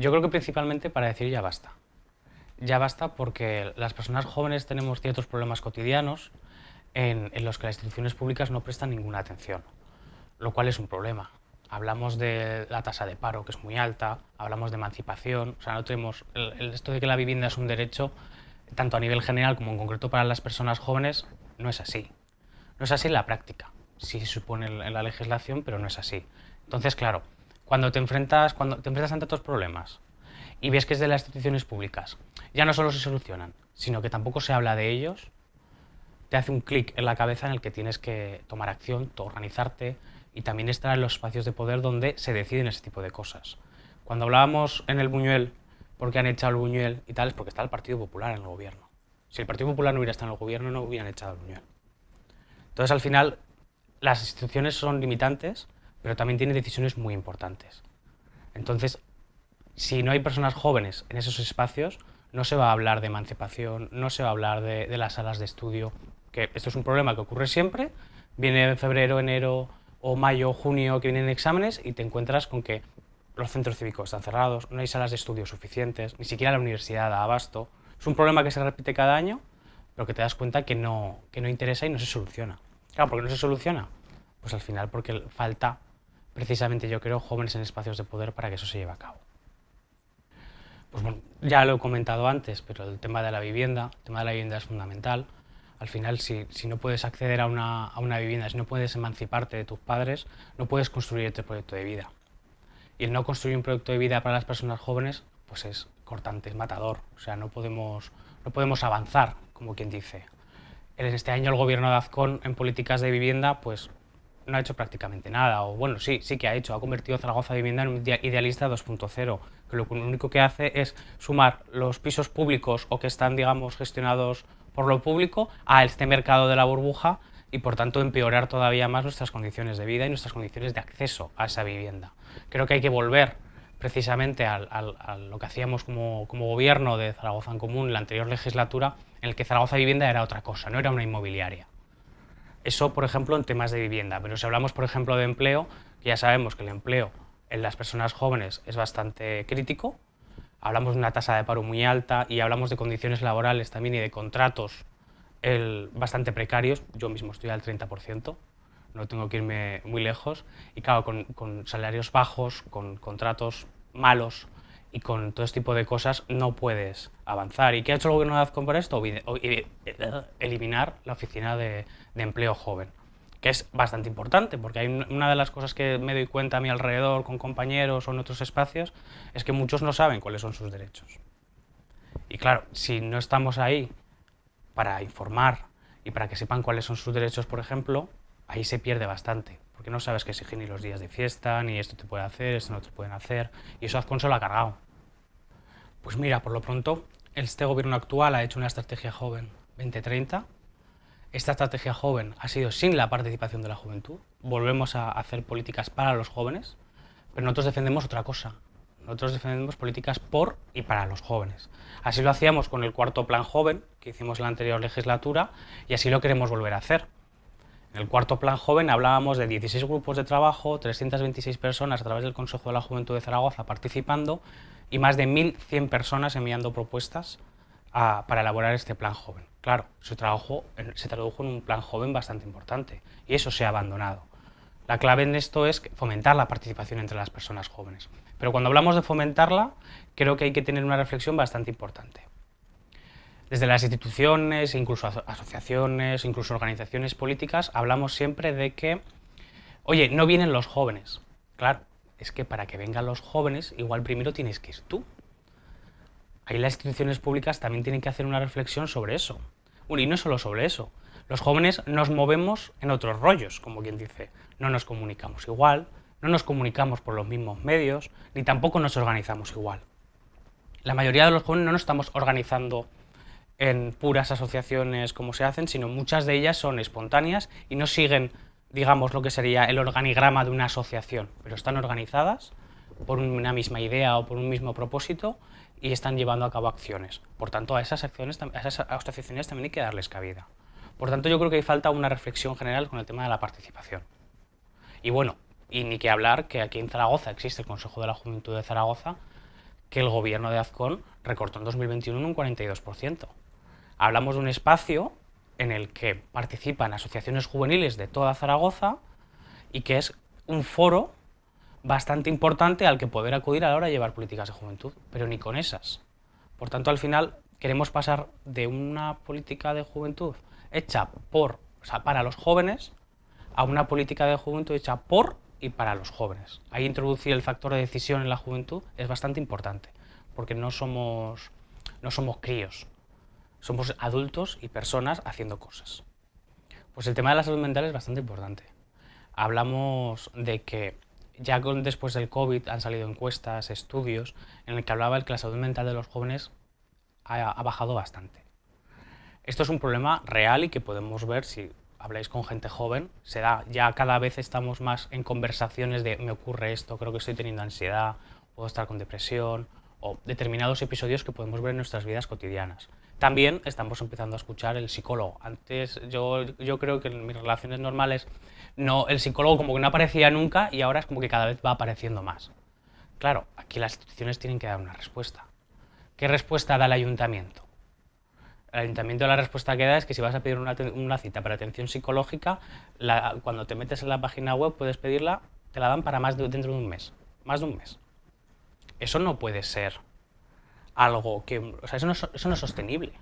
Yo creo que principalmente para decir ya basta. Ya basta porque las personas jóvenes tenemos ciertos problemas cotidianos en, los que las instituciones públicas no prestan ninguna atención, lo cual es un problema. Hablamos de la tasa de paro, que es muy alta, hablamos de emancipación, o sea, no tenemos el, esto de que la vivienda es un derecho, tanto a nivel general como en concreto para las personas jóvenes, no es así. No es así en la práctica, sí se supone en la legislación, pero no es así. Entonces, claro, cuando te enfrentas, cuando te enfrentas ante estos problemas y ves que es de las instituciones públicas, ya no solo se solucionan, sino que tampoco se habla de ellos, te hace un clic en la cabeza en el que tienes que tomar acción, organizarte y también estar en los espacios de poder donde se deciden ese tipo de cosas. Cuando hablábamos en el Buñuel, porque han echado el Buñuel y tal, es porque está el Partido Popular en el gobierno. Si el Partido Popular no hubiera estado en el gobierno, no hubieran echado el Buñuel. Entonces, al final, las instituciones son limitantes, pero también tienen decisiones muy importantes. Entonces, si no hay personas jóvenes en esos espacios, no se va a hablar de emancipación, no se va a hablar de, las salas de estudio, que esto es un problema que ocurre siempre, viene en febrero, enero o mayo, junio que vienen exámenes y te encuentras con que los centros cívicos están cerrados, no hay salas de estudio suficientes, ni siquiera la universidad da abasto. Es un problema que se repite cada año, pero que te das cuenta que no, que no interesa y no se soluciona. Claro, ¿por qué no se soluciona? Pues al final porque falta precisamente yo creo jóvenes en espacios de poder para que eso se lleve a cabo. Pues bueno, ya lo he comentado antes, pero el tema de la vivienda, tema de la vivienda es fundamental. Al final, si, no puedes acceder a una, a una, vivienda, si no puedes emanciparte de tus padres, no puedes construir este proyecto de vida. Y el no construir un proyecto de vida para las personas jóvenes, pues es cortante, es matador. O sea, no podemos, no podemos avanzar, como quien dice. En este año el gobierno de Azcón en políticas de vivienda, pues no ha hecho prácticamente nada, o bueno, sí, sí que ha hecho, ha convertido Zaragoza Vivienda en un idealista 2.0, que lo único que hace es sumar los pisos públicos o que están, digamos, gestionados por lo público a este mercado de la burbuja y por tanto empeorar todavía más nuestras condiciones de vida y nuestras condiciones de acceso a esa vivienda. Creo que hay que volver precisamente a, lo que hacíamos como, gobierno de Zaragoza en Común en la anterior legislatura, en el que Zaragoza Vivienda era otra cosa, no era una inmobiliaria. Eso, por ejemplo, en temas de vivienda, pero si hablamos, por ejemplo, de empleo, ya sabemos que el empleo en las personas jóvenes es bastante crítico, hablamos de una tasa de paro muy alta y hablamos de condiciones laborales también y de contratos bastante precarios, yo mismo estoy al 30%, no tengo que irme muy lejos, y claro, con, con salarios bajos, con contratos malos, y con todo este tipo de cosas no puedes avanzar. ¿Y qué ha hecho el gobierno de Azcón por esto? Eh, eliminar la oficina de, empleo joven, que es bastante importante, porque hay una de las cosas que me doy cuenta a mi alrededor con compañeros o en otros espacios, es que muchos no saben cuáles son sus derechos. Y claro, si no estamos ahí para informar y para que sepan cuáles son sus derechos, por ejemplo, ahí se pierde bastante porque no sabes qué exigir ni los días de fiesta, ni esto te puede hacer, esto no te pueden hacer, y eso Azcon lo ha cargado. Pues mira, por lo pronto, este gobierno actual ha hecho una estrategia joven 2030. Esta estrategia joven ha sido sin la participación de la juventud. Volvemos a hacer políticas para los jóvenes, pero nosotros defendemos otra cosa. Nosotros defendemos políticas por y para los jóvenes. Así lo hacíamos con el cuarto plan joven, que hicimos en la anterior legislatura, y así lo queremos volver a hacer. En el cuarto plan joven hablábamos de 16 grupos de trabajo, 326 personas a través del Consejo de la Juventud de Zaragoza participando y más de 1.100 personas enviando propuestas para elaborar este plan joven. Claro, se, se tradujo en un plan joven bastante importante y eso se ha abandonado. La clave en esto es fomentar la participación entre las personas jóvenes. Pero cuando hablamos de fomentarla, creo que hay que tener una reflexión bastante importante. Desde las instituciones, incluso asociaciones, incluso organizaciones políticas, hablamos siempre de que, oye, no vienen los jóvenes. Claro, es que para que vengan los jóvenes, igual primero tienes que ir tú. Ahí las instituciones públicas también tienen que hacer una reflexión sobre eso. Bueno, y no solo sobre eso. Los jóvenes nos movemos en otros rollos, como quien dice. No nos comunicamos igual, no nos comunicamos por los mismos medios, ni tampoco nos organizamos igual. La mayoría de los jóvenes no nos estamos organizando en puras asociaciones como se hacen, sino muchas de ellas son espontáneas y no siguen, digamos, lo que sería el organigrama de una asociación, pero están organizadas por una misma idea o por un mismo propósito y están llevando a cabo acciones. Por tanto, a esas, acciones, a esas asociaciones también hay que darles cabida. Por tanto, yo creo que hay falta una reflexión general con el tema de la participación. Y bueno, y ni que hablar que aquí en Zaragoza existe el Consejo de la Juventud de Zaragoza, que el gobierno de Azcón recortó en 2021 en un 42%. Hablamos de un espacio en el que participan asociaciones juveniles de toda Zaragoza y que es un foro bastante importante al que poder acudir a la hora de llevar políticas de juventud, pero ni con esas. Por tanto, al final queremos pasar de una política de juventud hecha por, o sea, para los jóvenes a una política de juventud hecha por y para los jóvenes. Ahí introducir el factor de decisión en la juventud es bastante importante, porque no somos, no somos críos, somos adultos y personas haciendo cosas. Pues el tema de la salud mental es bastante importante. Hablamos de que ya después del COVID han salido encuestas, estudios, en el que hablaba de que la salud mental de los jóvenes ha, ha bajado bastante. Esto es un problema real y que podemos ver si habláis con gente joven, se da, ya cada vez estamos más en conversaciones de me ocurre esto, creo que estoy teniendo ansiedad, puedo estar con depresión, o determinados episodios que podemos ver en nuestras vidas cotidianas. También estamos empezando a escuchar el psicólogo. Antes yo, yo creo que en mis relaciones normales no, el psicólogo como que no aparecía nunca y ahora es como que cada vez va apareciendo más. Claro, aquí las instituciones tienen que dar una respuesta. ¿Qué respuesta da el ayuntamiento? El ayuntamiento la respuesta que da es que si vas a pedir una, cita para atención psicológica, cuando te metes en la página web puedes pedirla, te la dan para más dentro de un mes. Más de un mes. Eso no puede ser algo que... O sea, eso no, eso no es sostenible.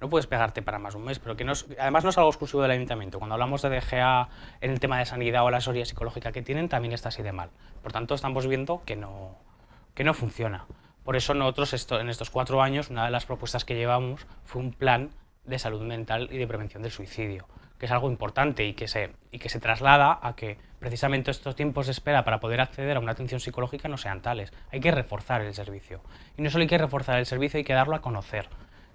No puedes pegarte para más un mes, pero que no además no es algo exclusivo del ayuntamiento. Cuando hablamos de DGA en el tema de sanidad o la asesoría psicológica que tienen, también está así de mal. Por tanto, estamos viendo que no, que no funciona. Por eso nosotros esto, en estos cuatro años, una de las propuestas que llevamos fue un plan de salud mental y de prevención del suicidio, que es algo importante y que se, y que se traslada a que precisamente estos tiempos de espera para poder acceder a una atención psicológica no sean tales. Hay que reforzar el servicio. Y no solo hay que reforzar el servicio, hay que darlo a conocer.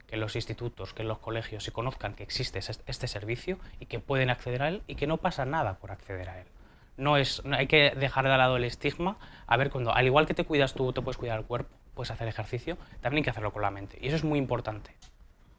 Que los institutos, que los colegios se conozcan que existe este servicio y que pueden acceder a él y que no pasa nada por acceder a él. No es, hay que dejar de lado el estigma, a ver, cuando, al igual que te cuidas tú, te puedes cuidar el cuerpo, puedes hacer ejercicio, también hay que hacerlo con la mente. Y eso es muy importante.